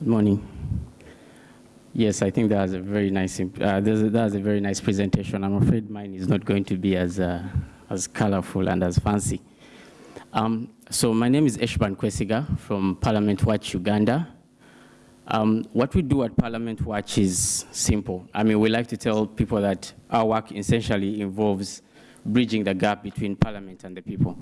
Good morning. Yes, I think that was a very nice, uh, that was a very nice presentation. I'm afraid mine is not going to be as, uh, as colorful and as fancy. Um, so my name is Eshban Kwesiga from Parliament Watch Uganda. Um, what we do at Parliament Watch is simple. I mean, we like to tell people that our work essentially involves bridging the gap between Parliament and the people.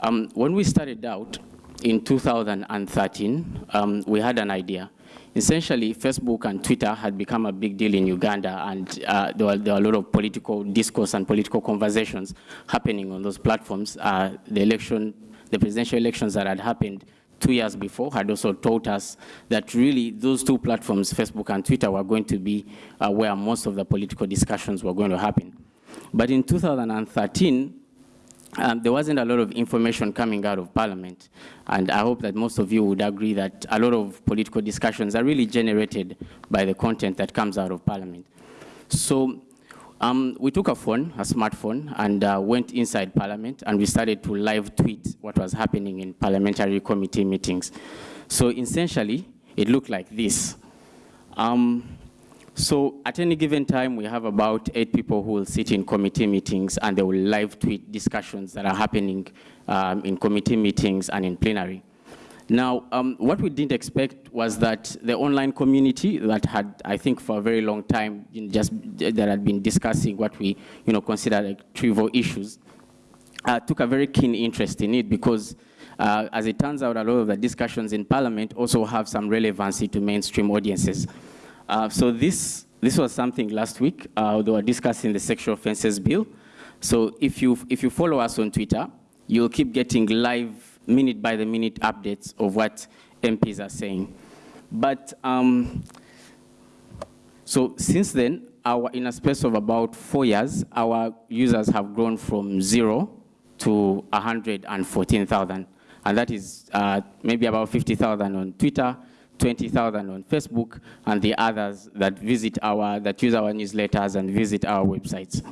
Um, when we started out, in 2013, um, we had an idea. Essentially, Facebook and Twitter had become a big deal in Uganda, and uh, there, were, there, were, a lot of political discourse and political conversations happening on those platforms. Uh, the election, the presidential elections that had happened two years before had also taught us that really those two platforms, Facebook and Twitter, were going to be uh, where most of the political discussions were going to happen. But in 2013, um, there wasn't a lot of information coming out of Parliament. And I hope that most of you would agree that a lot of political discussions are really generated by the content that comes out of Parliament. So um, we took a phone, a smartphone, and uh, went inside Parliament, and we started to live tweet what was happening in parliamentary committee meetings. So essentially, it looked like this. Um, so at any given time, we have about eight people who will sit in committee meetings and they will live tweet discussions that are happening um, in committee meetings and in plenary. Now, um, what we didn't expect was that the online community that had, I think, for a very long time, you know, just that had been discussing what we, you know, consider like trivial issues, uh, took a very keen interest in it because, uh, as it turns out, a lot of the discussions in Parliament also have some relevancy to mainstream audiences. Uh, so this, this was something last week. Uh, they were discussing the sexual offences bill. So if you, if you follow us on Twitter, you'll keep getting live minute by the minute updates of what MPs are saying. But um, so since then, our, in a space of about four years, our users have grown from zero to 114,000. And that is uh, maybe about 50,000 on Twitter, 20,000 on Facebook, and the others that visit our, that use our newsletters and visit our websites.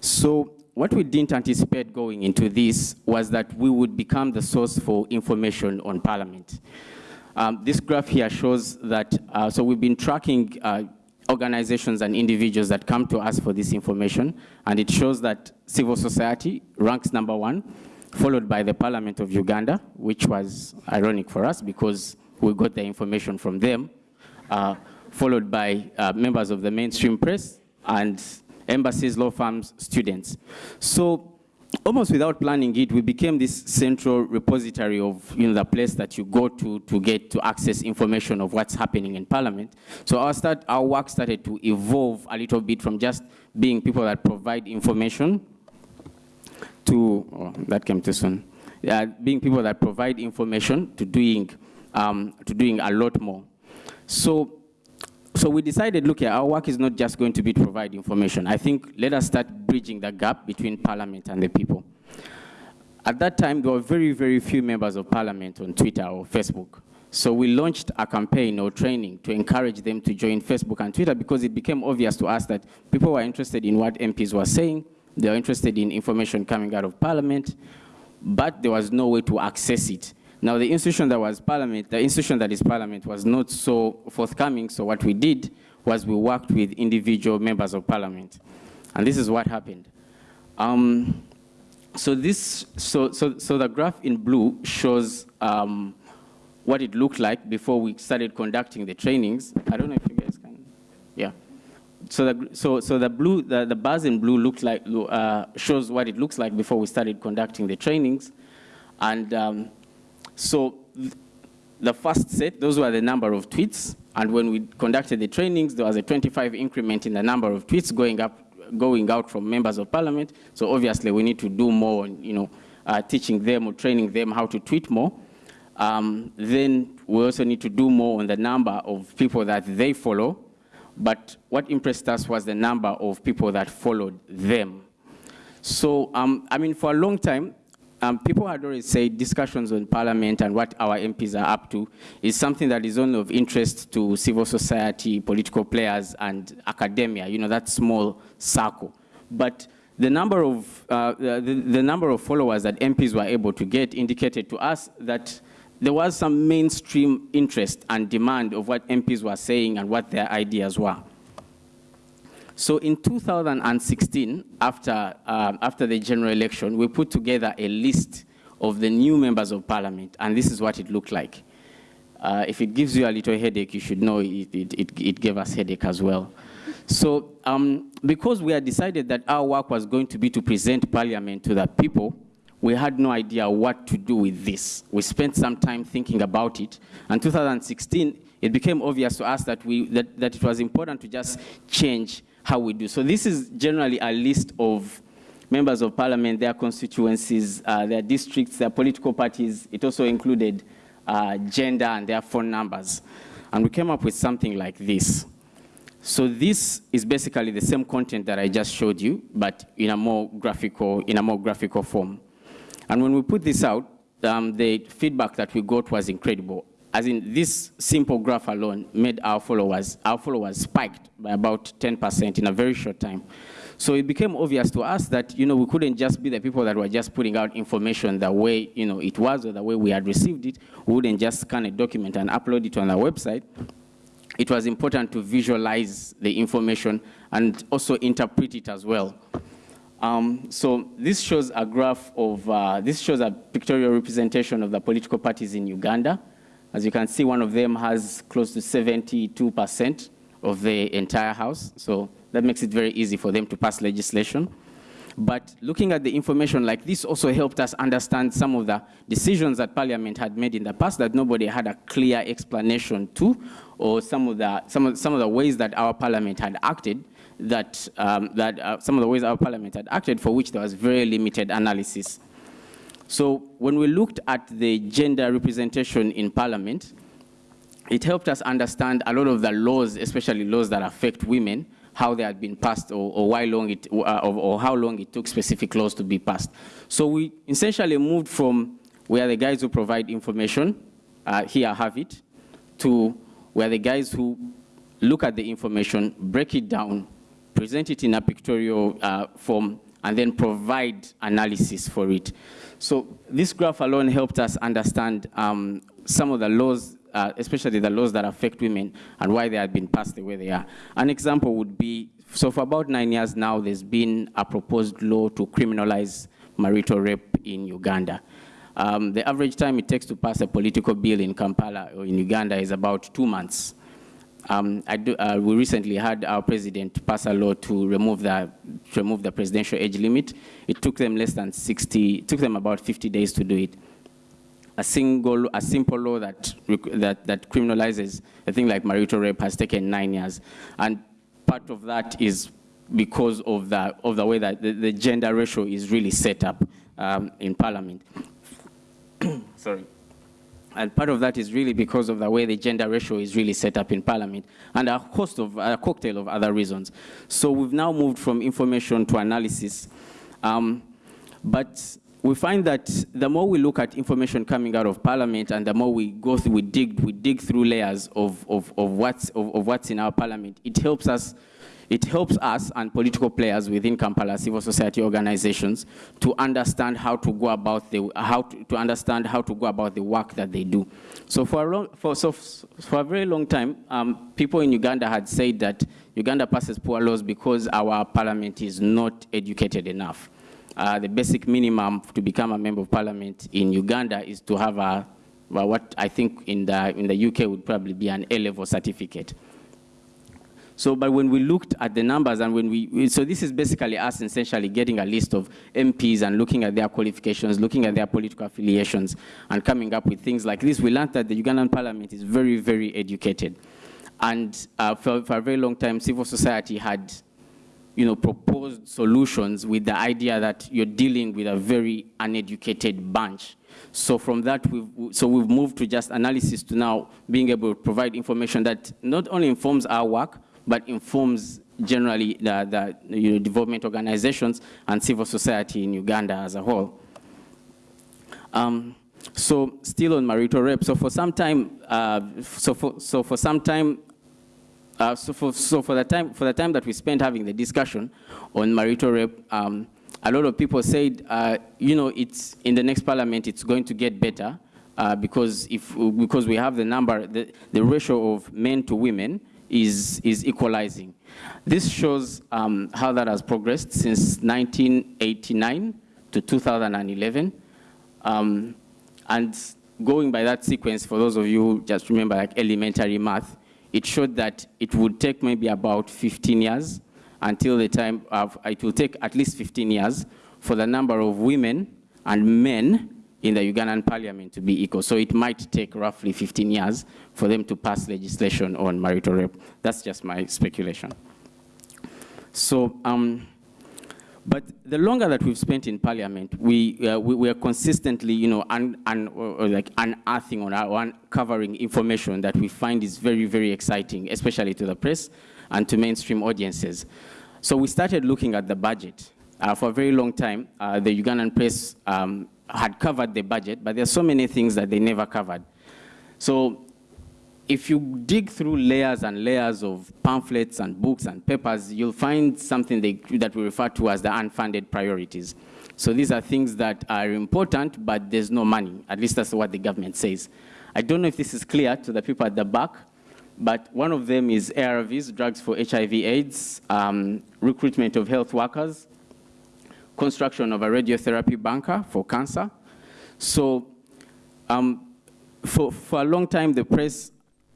So what we didn't anticipate going into this was that we would become the source for information on Parliament. Um, this graph here shows that, uh, so we've been tracking uh, organizations and individuals that come to us for this information, and it shows that civil society ranks number one, followed by the Parliament of Uganda, which was ironic for us because we got the information from them, uh, followed by uh, members of the mainstream press and embassies, law firms, students. So almost without planning it, we became this central repository of you know, the place that you go to to get to access information of what's happening in Parliament. So our, start, our work started to evolve a little bit from just being people that provide information to, oh, that came too soon, uh, being people that provide information to doing, um, to doing a lot more. So, so we decided, look, our work is not just going to be to provide information. I think let us start bridging the gap between parliament and the people. At that time, there were very, very few members of parliament on Twitter or Facebook. So we launched a campaign or training to encourage them to join Facebook and Twitter because it became obvious to us that people were interested in what MPs were saying, they were interested in information coming out of Parliament, but there was no way to access it. Now, the institution that was Parliament, the institution that is Parliament was not so forthcoming, so what we did was we worked with individual members of Parliament. And this is what happened. Um, so this, so, so, so the graph in blue shows um, what it looked like before we started conducting the trainings. I don't know if you guys can, yeah so the, so, so the blue, the, the bars in blue looks like, uh, shows what it looks like before we started conducting the trainings. And um, so the first set, those were the number of tweets. And when we conducted the trainings, there was a 25 increment in the number of tweets going up, going out from members of parliament. So obviously we need to do more, on, you know, uh, teaching them or training them how to tweet more. Um, then we also need to do more on the number of people that they follow but what impressed us was the number of people that followed them. So, um, I mean, for a long time, um, people had already said discussions on parliament and what our MPs are up to is something that is only of interest to civil society, political players, and academia, you know, that small circle. But the number of, uh, the, the number of followers that MPs were able to get indicated to us that there was some mainstream interest and demand of what MPs were saying and what their ideas were. So in 2016, after, uh, after the general election, we put together a list of the new members of parliament, and this is what it looked like. Uh, if it gives you a little headache, you should know it, it, it, it gave us headache as well. So um, because we had decided that our work was going to be to present parliament to the people, we had no idea what to do with this. We spent some time thinking about it. And 2016, it became obvious to us that, we, that, that it was important to just change how we do. So this is generally a list of members of parliament, their constituencies, uh, their districts, their political parties. It also included uh, gender and their phone numbers. And we came up with something like this. So this is basically the same content that I just showed you, but in a more graphical, in a more graphical form. And when we put this out, um, the feedback that we got was incredible as in this simple graph alone made our followers, our followers spiked by about 10% in a very short time. So it became obvious to us that, you know, we couldn't just be the people that were just putting out information the way, you know, it was or the way we had received it. We wouldn't just scan a document and upload it on our website. It was important to visualize the information and also interpret it as well. Um, so this shows a graph of, uh, this shows a pictorial representation of the political parties in Uganda. As you can see, one of them has close to 72% of the entire House, so that makes it very easy for them to pass legislation. But looking at the information like this also helped us understand some of the decisions that Parliament had made in the past that nobody had a clear explanation to, or some of the, some of, some of the ways that our Parliament had acted, that, um, that uh, some of the ways our Parliament had acted for which there was very limited analysis. So when we looked at the gender representation in parliament, it helped us understand a lot of the laws, especially laws that affect women, how they had been passed or, or why long it, uh, or, or, how long it took specific laws to be passed. So we essentially moved from we are the guys who provide information, uh, here have it, to we're the guys who look at the information, break it down, present it in a pictorial uh, form, and then provide analysis for it. So this graph alone helped us understand um, some of the laws, uh, especially the laws that affect women and why they have been passed the way they are. An example would be, so for about nine years now, there's been a proposed law to criminalize marital rape in Uganda. Um, the average time it takes to pass a political bill in Kampala or in Uganda is about two months. Um, do, uh, we recently had our president pass a law to remove the to remove the presidential age limit. It took them less than 60, took them about 50 days to do it. A single, a simple law that that that criminalizes a thing like marital rape has taken nine years, and part of that is because of the of the way that the, the gender ratio is really set up um, in Parliament. Sorry. And part of that is really because of the way the gender ratio is really set up in Parliament and a host of, a cocktail of other reasons. So we've now moved from information to analysis. Um, but we find that the more we look at information coming out of Parliament and the more we go through, we dig, we dig through layers of, of, of, what's, of, of what's in our Parliament, it helps us it helps us and political players within Kampala civil society organizations to understand how to go about the how to, to understand how to go about the work that they do. So for a long, for so for a very long time, um, people in Uganda had said that Uganda passes poor laws because our parliament is not educated enough. Uh, the basic minimum to become a member of parliament in Uganda is to have a well, what I think in the in the UK would probably be an A-level certificate. So, but when we looked at the numbers and when we, so this is basically us essentially getting a list of MPs and looking at their qualifications, looking at their political affiliations and coming up with things like this. We learned that the Ugandan parliament is very, very educated. And uh, for, for a very long time, civil society had you know, proposed solutions with the idea that you're dealing with a very uneducated bunch. So from that, we've, so we've moved to just analysis to now being able to provide information that not only informs our work, but informs generally the, the you know, development organizations and civil society in Uganda as a whole. Um, so still on marital rape, so for some time, uh, so, for, so for some time, uh, so, for, so for the time for the time that we spent having the discussion on marital rape, um, a lot of people said, uh, you know, it's in the next parliament, it's going to get better, uh, because, if, because we have the number, the, the ratio of men to women is, is equalizing. This shows um, how that has progressed since 1989 to 2011. Um, and going by that sequence, for those of you who just remember like elementary math, it showed that it would take maybe about 15 years until the time of, it will take at least 15 years for the number of women and men in the Ugandan parliament to be equal. So it might take roughly 15 years for them to pass legislation on marital rape. That's just my speculation. So, um, but the longer that we've spent in parliament, we, uh, we, we, are consistently, you know, un, un, like unearthing or uncovering information that we find is very, very exciting, especially to the press and to mainstream audiences. So we started looking at the budget. Uh, for a very long time, uh, the Ugandan press um, had covered the budget, but there's so many things that they never covered. So if you dig through layers and layers of pamphlets and books and papers, you'll find something they, that we refer to as the unfunded priorities. So these are things that are important, but there's no money. At least that's what the government says. I don't know if this is clear to the people at the back, but one of them is ARVs, drugs for HIV AIDS, um, recruitment of health workers, construction of a radiotherapy bunker for cancer. So um, for, for a long time, the press,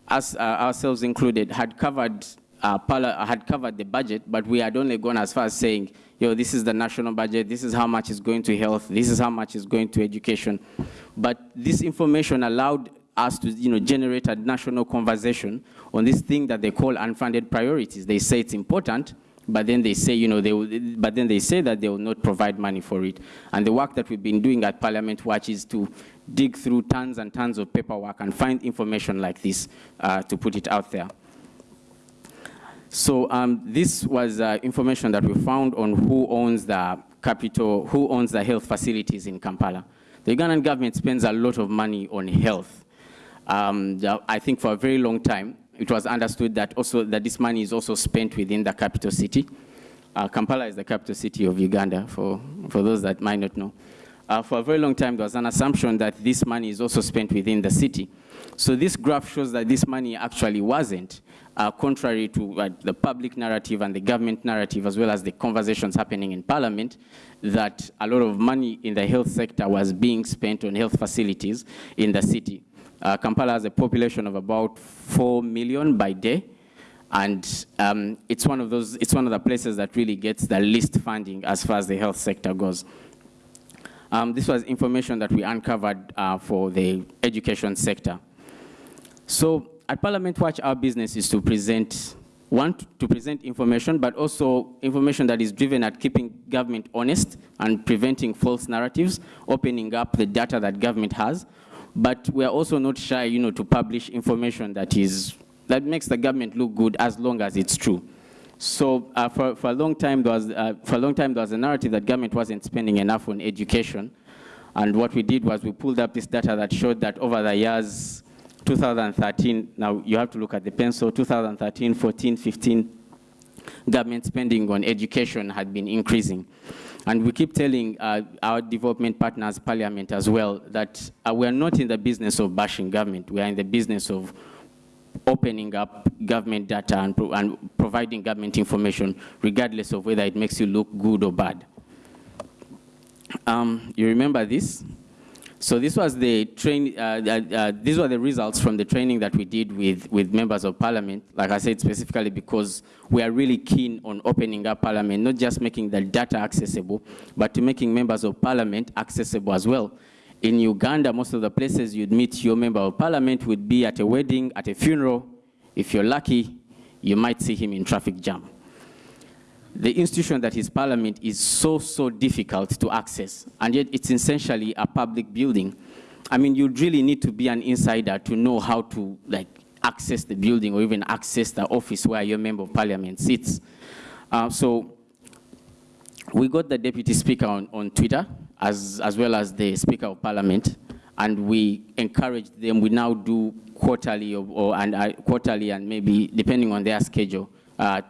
us uh, ourselves included, had covered, uh, had covered the budget, but we had only gone as far as saying, yo, this is the national budget, this is how much is going to health, this is how much is going to education. But this information allowed us to you know, generate a national conversation on this thing that they call unfunded priorities. They say it's important, but then they say, you know, they will, but then they say that they will not provide money for it. And the work that we've been doing at Parliament Watch is to dig through tons and tons of paperwork and find information like this uh, to put it out there. So um, this was uh, information that we found on who owns the capital, who owns the health facilities in Kampala. The Ugandan government spends a lot of money on health. Um, I think for a very long time, it was understood that also that this money is also spent within the capital city. Uh, Kampala is the capital city of Uganda, for, for those that might not know. Uh, for a very long time, there was an assumption that this money is also spent within the city. So this graph shows that this money actually wasn't, uh, contrary to uh, the public narrative and the government narrative, as well as the conversations happening in parliament, that a lot of money in the health sector was being spent on health facilities in the city. Uh, Kampala has a population of about 4 million by day. And um, it's one of those, it's one of the places that really gets the least funding as far as the health sector goes. Um, this was information that we uncovered uh, for the education sector. So at Parliament Watch, our business is to present, one, to present information, but also information that is driven at keeping government honest and preventing false narratives, opening up the data that government has, but we are also not shy, you know, to publish information that is that makes the government look good as long as it's true. So uh, for, for a long time, there was uh, for a long time there was a narrative that government wasn't spending enough on education, and what we did was we pulled up this data that showed that over the years 2013, now you have to look at the pencil, 2013, 14, 15, government spending on education had been increasing. And we keep telling uh, our development partners, Parliament as well, that uh, we are not in the business of bashing government. We are in the business of opening up government data and, pro and providing government information, regardless of whether it makes you look good or bad. Um, you remember this? So this was the train, uh, uh, uh, these were the results from the training that we did with, with members of parliament, like I said, specifically because we are really keen on opening up parliament, not just making the data accessible, but to making members of parliament accessible as well. In Uganda, most of the places you'd meet your member of parliament would be at a wedding, at a funeral. If you're lucky, you might see him in traffic jam the institution that is parliament is so, so difficult to access, and yet it's essentially a public building. I mean, you really need to be an insider to know how to like access the building or even access the office where your member of parliament sits. Uh, so we got the deputy speaker on, on Twitter as, as well as the speaker of parliament and we encouraged them. We now do quarterly or, or and uh, quarterly and maybe depending on their schedule, uh,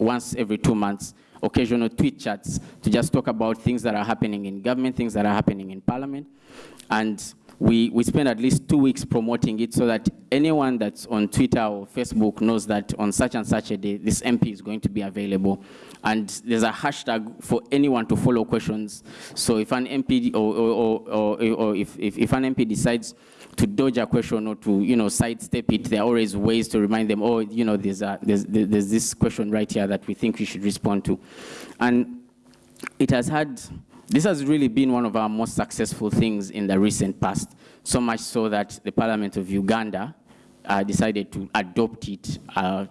once every two months, occasional tweet chats to just talk about things that are happening in government, things that are happening in parliament. And we, we spend at least two weeks promoting it so that anyone that's on Twitter or Facebook knows that on such and such a day, this MP is going to be available. And there's a hashtag for anyone to follow questions. So if an MP or, or, or, or if, if, if an MP decides to dodge a question or to, you know, sidestep it, there are always ways to remind them, oh, you know, there's, a, there's, there's this question right here that we think we should respond to. And it has had this has really been one of our most successful things in the recent past, so much so that the Parliament of Uganda uh, decided to adopt it, uh,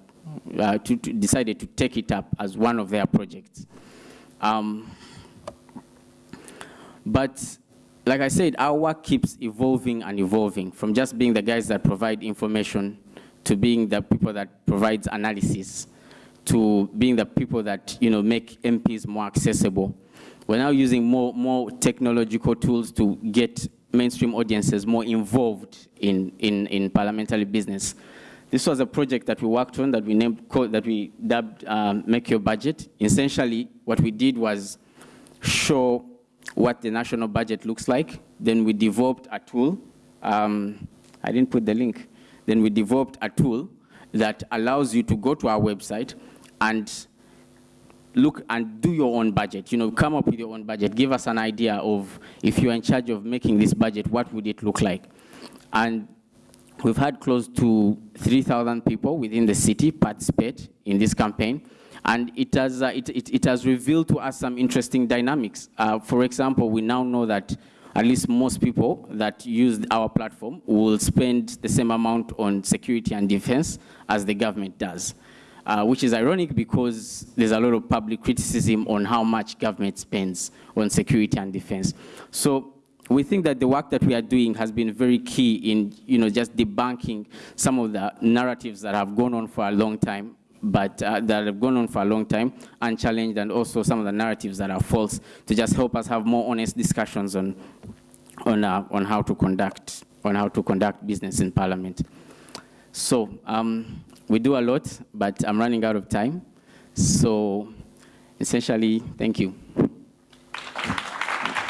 uh, to, to decided to take it up as one of their projects. Um, but like I said, our work keeps evolving and evolving from just being the guys that provide information to being the people that provides analysis to being the people that you know make MPs more accessible we're now using more, more technological tools to get mainstream audiences more involved in, in, in parliamentary business. This was a project that we worked on that we named, that we dubbed um, Make Your Budget. Essentially, what we did was show what the national budget looks like. Then we developed a tool. Um, I didn't put the link. Then we developed a tool that allows you to go to our website and look and do your own budget. You know, come up with your own budget. Give us an idea of if you're in charge of making this budget, what would it look like? And we've had close to 3,000 people within the city participate in this campaign. And it has, uh, it, it, it, has revealed to us some interesting dynamics. Uh, for example, we now know that at least most people that use our platform will spend the same amount on security and defense as the government does uh, which is ironic because there's a lot of public criticism on how much government spends on security and defense. So we think that the work that we are doing has been very key in you know, just debunking some of the narratives that have gone on for a long time but uh, that have gone on for a long time, unchallenged, and also some of the narratives that are false to just help us have more honest discussions on, on, uh, on how to conduct on how to conduct business in Parliament. So um, we do a lot, but I'm running out of time. So essentially, thank you.